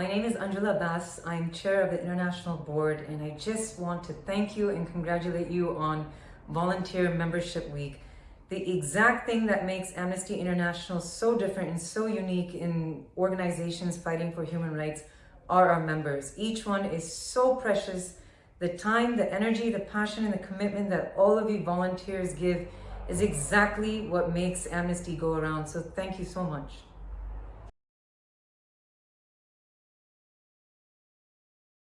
My name is Angela Bass. I'm chair of the International Board and I just want to thank you and congratulate you on Volunteer Membership Week. The exact thing that makes Amnesty International so different and so unique in organizations fighting for human rights are our members. Each one is so precious. The time, the energy, the passion, and the commitment that all of you volunteers give is exactly what makes Amnesty go around. So thank you so much.